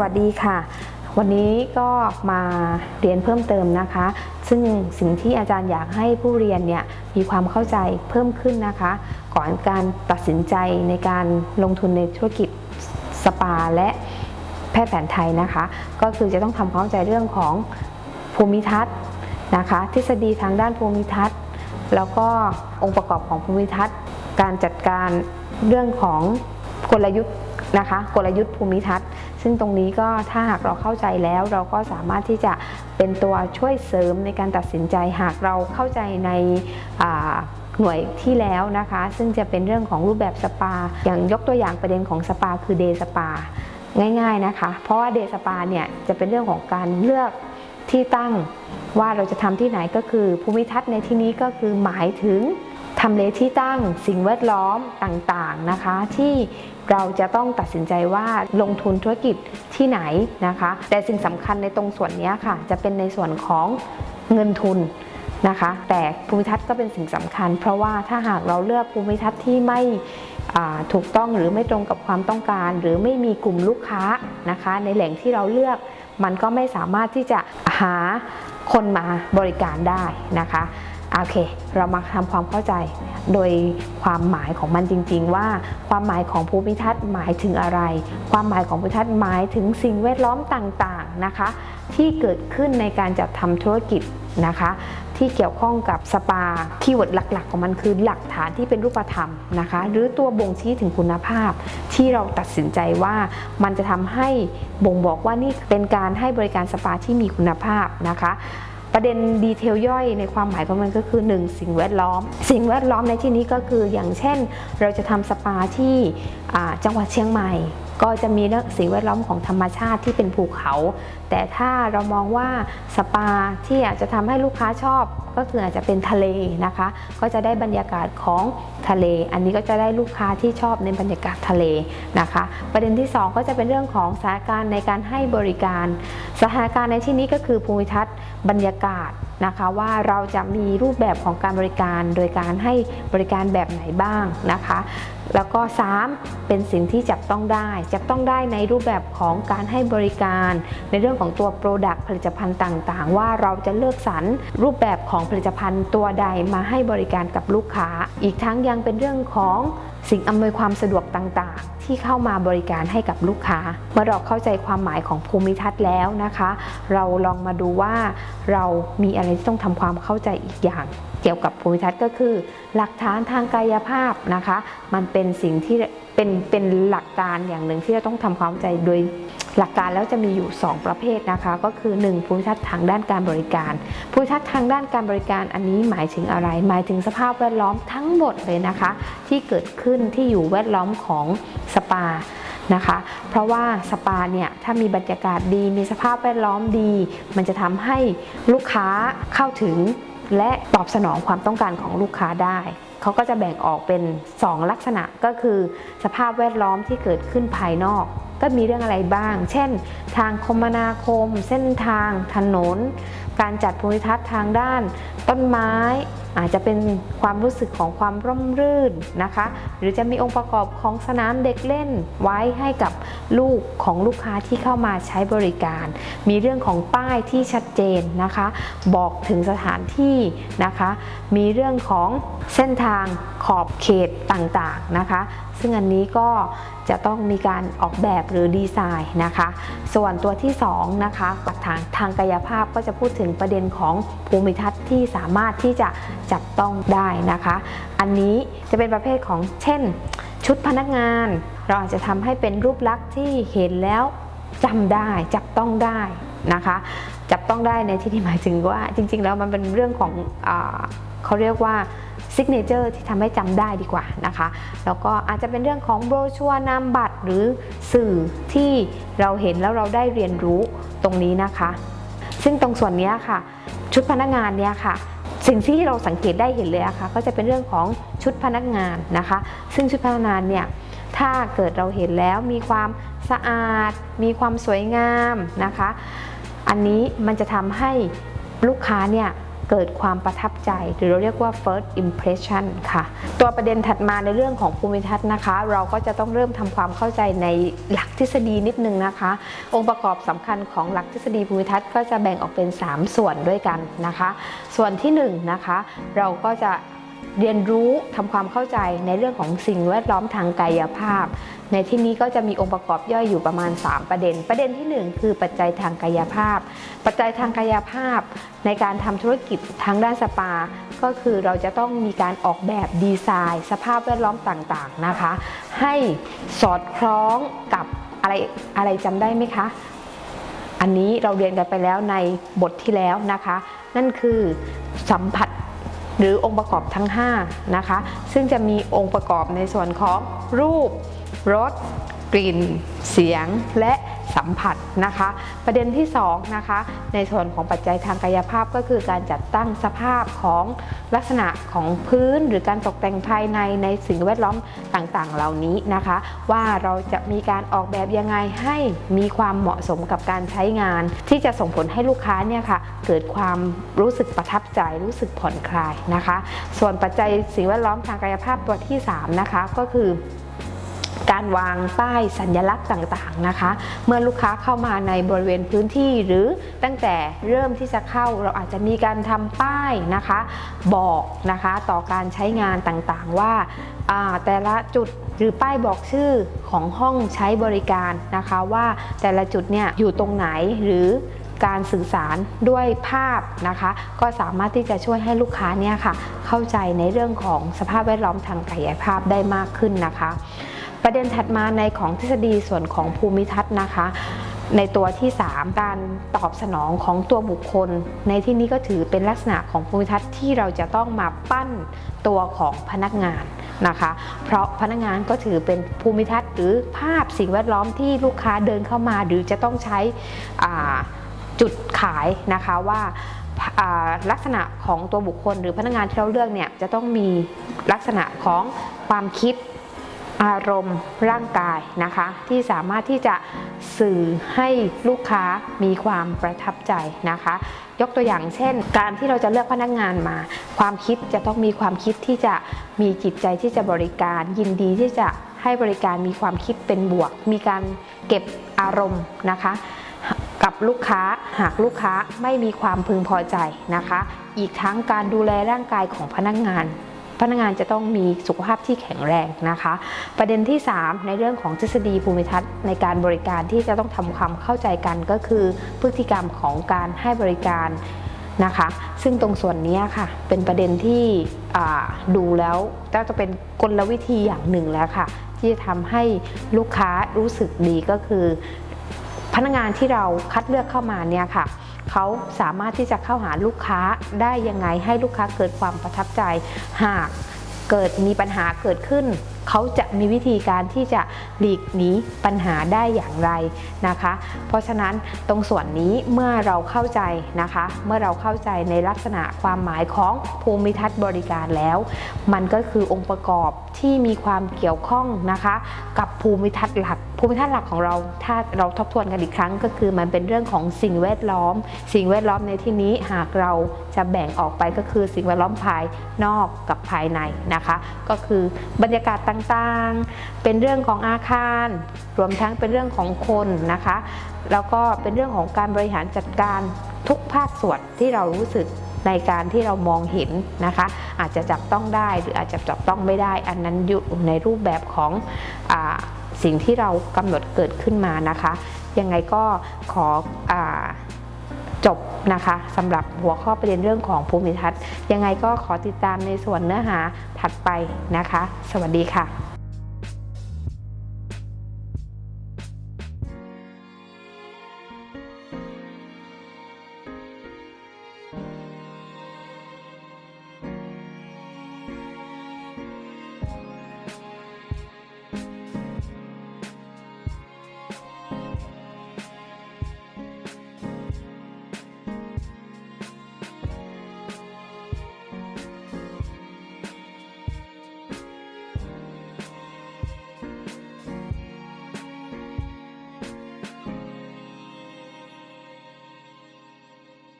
วัสดีค่ะ วันนี้ก็มาเรียนเพิ่มเติมนะคะ ซึ่งสิ่งที่อาจารย์อยากให้ผู้เรียนเนี่ยมีความเข้าใจเพิ่มขึ้นนะคะ ก่อนการตัดสินใจในการลงทุนในธุรกิจสปาและแพทย์แผนไทยนะคะ ก็คือจะต้องทำความเข้าใจเรื่องของภูมิทัศน์นะคะ ทฤษฎีทางด้านภูมิทัศน์ แล้วก็องค์ประกอบของภูมิทัศน์ การจัดการเรื่องของกลยุทธ์นะคะ กลยุทธ์ภูมิทัศน์ ซึ่งตรงนี้ก็ถ้าหากเราเข้าใจแล้วเราก็สามารถที่จะเป็นตัวช่วยเสริมในการตัดสินใจหากเราเข้าใจในหน่วยที่แล้วนะคะ ซึ่งจะเป็นเรื่องของรูปแบบสปา อย่างยกตัวอย่างประเด็นของสปาคือเดย์สปาง่าย ๆนะคะ เพราะว่าเดย์สปาเนี่ยจะเป็นเรื่องของการเลือกที่ตั้งว่าเราจะทำที่ไหนก็คือภูมิทัศน์ในที่นี้ก็คือหมายถึง ทำเลที่ตั้งสิ่งแวดล้อมต่างๆนะคะ ที่เราจะต้องตัดสินใจว่าลงทุนธุรกิจที่ไหนนะคะ แต่สิ่งสำคัญในตรงส่วนนี้ค่ะ จะเป็นในส่วนของเงินทุนนะคะ แต่ภูมิทัศน์ก็เป็นสิ่งสำคัญ เพราะว่าถ้าหากเราเลือกภูมิทัศน์ที่ไม่ถูกต้องหรือไม่ตรงกับความต้องการ หรือไม่มีกลุ่มลูกค้านะคะ ในแหล่งที่เราเลือกมันก็ไม่สามารถที่จะหาคนมาบริการได้นะคะ โอเค เรามาทำความเข้าใจโดยความหมายของมันจริง ๆ ว่าความหมายของภูมิทัศน์หมายถึงอะไร ความหมายของภูมิทัศน์หมายถึงสิ่งแวดล้อมต่างๆนะคะ ที่เกิดขึ้นในการจัดทำธุรกิจนะคะ ที่เกี่ยวข้องกับสปาคีย์เวิร์ดหลัก ๆ ของมันคือหลักฐานที่เป็นรูปธรรมนะคะ หรือตัวบ่งชี้ถึงคุณภาพ ที่เราตัดสินใจว่ามันจะทำให้บ่งบอกว่านี่เป็นการให้บริการสปาที่มีคุณภาพนะคะ ประเด็นดีเทลย่อยในความหมายของมันก็คือ 1 สิ่งแวดล้อม สิ่งแวดล้อมในที่นี้ก็คืออย่างเช่น เราจะทำสปาที่จังหวัดเชียงใหม่ ก็จะมีเรื่องสิ่งแวดล้อมของธรรมชาติที่เป็นภูเขา แต่ถ้าเรามองว่าสปาที่อาจจะทำให้ลูกค้าชอบ ก็คืออาจจะเป็นทะเลนะคะ ก็จะได้บรรยากาศของทะเล อันนี้ก็จะได้ลูกค้าที่ชอบในบรรยากาศทะเลนะคะ ประเด็นที่ 2 ก็จะเป็นเรื่องของสถานการณ์ในการให้บริการ สถานการณ์ในที่นี้ก็คือภูมิทัศน์บรรยากาศ นะคะว่าเราจะมีรูปแบบของการบริการ โดยการให้บริการแบบไหนบ้างนะคะ แล้วก็ 3 เป็นสิ่งที่จับต้องได้ จับต้องได้ในรูปแบบของการให้บริการ ในเรื่องของตัว Product ผลิตภัณฑ์ต่างๆ ว่าเราจะเลือกสรรรูปแบบของผลิตภัณฑ์ตัวใดมาให้บริการกับลูกค้า อีกทั้งยังเป็นเรื่องของสิ่งอำนวยความสะดวกต่างๆ ที่เข้ามาบริการให้กับลูกค้า เมื่อเราเข้าใจความหมายของภูมิทัศน์แล้วนะคะ เราลองมาดูว่าเรามีอะไรที่ต้องทำความเข้าใจอีกอย่าง เกี่ยวกับภูมิทัศน์ก็คือ หลักฐานทางกายภาพนะคะ มันเป็นสิ่งที่เป็นเป็นหลักการอย่างหนึ่งที่เราต้องทำความเข้าใจโดย หลักการแล้วจะมีอยู่ 2 ประเภทนะคะ ก็คือ 1 ภูมิทัศน์ทางด้านการบริการภูมิทัศน์ทางด้านการบริการอันนี้หมายถึงอะไร หมายถึงสภาพแวดล้อมทั้งหมดเลยนะคะ ที่เกิดขึ้นที่อยู่แวดล้อมของสปานะคะ เพราะว่าสปาเนี่ยถ้ามีบรรยากาศดี มีสภาพแวดล้อมดี มันจะทำให้ลูกค้าเข้าถึง และตอบสนองความต้องการของลูกค้าได้เขาก็จะแบ่งออกเป็น 2 ลักษณะก็คือ สภาพแวดล้อมที่เกิดขึ้นภายนอก ก็มีเรื่องอะไรบ้าง เช่น ทางคมนาคม เส้นทาง ถนน การจัดภูมิทัศน์ทางด้าน ต้นไม้ อาจจะเป็นความรู้สึกของความร่มรื่นนะคะ หรือจะมีองค์ประกอบของสนามเด็กเล่นไว้ให้กับลูกของลูกค้าที่เข้ามาใช้บริการ มีเรื่องของป้ายที่ชัดเจนนะคะ บอกถึงสถานที่นะคะ มีเรื่องของเส้นทางขอบเขตต่างๆนะคะ ซึ่งอันนี้ก็จะต้องมีการออกแบบหรือดีไซน์นะคะ ส่วนตัวที่2นะคะหลักฐานทางกายภาพก็จะพูดถึงประเด็นของภูมิทัศน์ที่สามารถที่จะจับต้องได้นะคะ อันนี้จะเป็นประเภทของเช่น ชุดพนักงาน เราอาจจะทำให้เป็นรูปลักษณ์ที่เห็นแล้วจำได้จับต้องได้นะคะ จับต้องได้ในที่นี้หมายถึงว่าจริง ๆ แล้วมันเป็นเรื่องของอเขาเรียกว่าซิกเนเจอร์ที่ทำให้จำได้ดีกว่านะคะ แล้วก็อาจจะเป็นเรื่องของโบรชัวนามบัตรหรือสื่อที่เราเห็นแล้วเราได้เรียนรู้ตรงนี้นะคะ ซึ่งตรงส่วนนี้ค่ะ ชุดพนักงานเนี่ยค่ะ สิ่งที่เราสังเกตได้เห็นเลยะค่ะก็จะเป็นเรื่องของชุดพนักงานนะคะ ซึ่งชุดพนักงานเนี่ยถ้าเกิดเราเห็นแล้วมีความสะอาด มีความสวยงามนะคะ อันนี้มันจะทำให้ลูกค้าเนี่ย เกิดความประทับใจ หรือเราเรียกว่า first impression ค่ะ ตัวประเด็นถัดมาในเรื่องของภูมิทัศน์นะคะ เราก็จะต้องเริ่มทำความเข้าใจในหลักทฤษฎีนิดนึงนะคะ องค์ประกอบสำคัญของหลักทฤษฎีภูมิทัศน์ก็จะแบ่งออกเป็น 3 ส่วนด้วยกันนะคะ ส่วนที่1นงนะคะ เราก็จะเรียนรู้ทำความเข้าใจในเรื่องของสิ่งแวดล้อมทางกายภาพ ในที่นี้ก็จะมีองค์ประกอบย่อยอยู่ประมาณ 3 ประเด็น ประเด็นที่ 1 คือปัจจัยทางกายภาพ ปัจจัยทางกายภาพ ในการทำธุรกิจทางด้านสปา ก็คือเราจะต้องมีการออกแบบดีไซน์ สภาพแวดล้อมต่างๆนะคะ ให้สอดคล้องกับอะไรอะไรจำได้ไหมคะ อันนี้เราเรียนกันไปแล้วในบทที่แล้วนะคะ นั่นคือสัมผัสหรือองค์ประกอบทั้ง5นะคะซึ่งจะมีองค์ประกอบในส่วนของรูป รสกลิ่น เสียงและสัมผัสนะคะ ประเด็นที่2นะคะในส่วนของปัจจัยทางกายภาพก็คือการจัดตั้งสภาพของลักษณะของพื้นหรือการตกแต่งภายในในสิ่งแวดล้อมต่างๆ เหล่านี้นะคะ ว่าเราจะมีการออกแบบยังไงให้มีความเหมาะสมกับการใช้งาน ที่จะส่งผลให้ลูกค้าเนี่ยค่ะเกิดความรู้สึกประทับใจรู้สึกผ่อนคลายนะคะ ส่วนปัจจัยสิ่งแวดล้อมทางกายภาพตัวที่3นะคะก็คือ การวางป้ายสัญลักษณ์ต่างๆนะคะ เมื่อลูกค้าเข้ามาในบริเวณพื้นที่หรือตั้งแต่เริ่มที่จะเข้าเราอาจจะมีการทำป้ายนะคะ บอกนะคะต่อการใช้งานต่างๆว่าแต่ละจุดหรือป้ายบอกชื่อของห้องใช้บริการนะคะ ว่าแต่ละจุดเนี่ยอยู่ตรงไหนหรือการสื่อสารด้วยภาพนะคะ ก็สามารถที่จะช่วยให้ลูกค้าเนี่ยค่ะเข้าใจในเรื่องของสภาพแวดล้อมทางกายภาพได้มากขึ้นนะคะ ประเด็นถัดมาในของทฤษฎีส่วนของภูมิทัศน์นะคะ ในตัวที่ 3 การตอบสนองของตัวบุคคล ในที่นี้ก็ถือเป็นลักษณะของภูมิทัศน์ที่เราจะต้องมาปั้นตัวของพนักงานนะคะ เพราะพนักงานก็ถือเป็นภูมิทัศน์หรือภาพสิ่งแวดล้อมที่ลูกค้าเดินเข้ามา หรือจะต้องใช้จุดขายนะคะว่าลักษณะของตัวบุคคลหรือพนักงานที่เราเลือกเนี่ยจะต้องมีลักษณะของความคิด อารมณ์ร่างกายนะคะ ที่สามารถที่จะสื่อให้ลูกค้ามีความประทับใจนะคะ ยกตัวอย่างเช่น การที่เราจะเลือกพนักงานมา ความคิดจะต้องมีความคิดที่จะมีจิตใจที่จะบริการ ยินดีที่จะให้บริการมีความคิดเป็นบวก มีการเก็บอารมณ์นะคะกับลูกค้าหากลูกค้าไม่มีความพึงพอใจนะคะ อีกทั้งการดูแลร่างกายของพนักงาน พนักงานจะต้องมีสุขภาพที่แข็งแรงนะคะ ประเด็นที่ 3 ในเรื่องของทฤษฎีภูมิทัศน์ในการบริการที่จะต้องทำความเข้าใจกันก็คือพฤติกรรมของการให้บริการนะคะ ซึ่งตรงส่วนนี้ค่ะเป็นประเด็นที่ดูแล้วจะเป็นกลวิธีอย่างหนึ่งแล้วค่ะ ที่จะทำให้ลูกค้ารู้สึกดีก็คือ พนักงานที่เราคัดเลือกเข้ามาเนี่ยค่ะ เขาสามารถที่จะเข้าหาลูกค้าได้ยังไงให้ลูกค้าเกิดความประทับใจ หากเกิดมีปัญหาเกิดขึ้นเขาจะมีวิธีการที่จะหลีกหนีปัญหาได้อย่างไรนะคะ เพราะฉะนั้นตรงส่วนนี้เมื่อเราเข้าใจนะคะ เมื่อเราเข้าใจในลักษณะความหมายของภูมิทัศน์บริการแล้ว มันก็คือองค์ประกอบที่มีความเกี่ยวข้องนะคะ กับภูมิทัศน์หลัก ภูมิทัศน์หลักของเรา ถ้าเราทบทวนกันอีกครั้งก็คือมันเป็นเรื่องของสิ่งแวดล้อม สิ่งแวดล้อมในที่นี้หากเราจะแบ่งออกไปก็คือสิ่งแวดล้อมภายนอกกับภายในนะคะ ก็คือบรรยากาศต่างๆ เป็นเรื่องของอาคาร รวมทั้งเป็นเรื่องของคนนะคะ แล้วก็เป็นเรื่องของการบริหารจัดการทุกภาคส่วนที่เรารู้สึกในการที่เรามองเห็นนะคะ อาจจะจับต้องได้หรืออาจจะจับต้องไม่ได้ อันนั้นอยู่ในรูปแบบของอสิ่งที่เรากำหนดเกิดขึ้นมานะคะ ยังไงก็ขออ จบนะคะสำหรับหัวข้อประเด็นเรื่องของภูมิทัศน์ ยังไงก็ขอติดตามในส่วนเนื้อหาถัดไปนะคะ สวัสดีค่ะ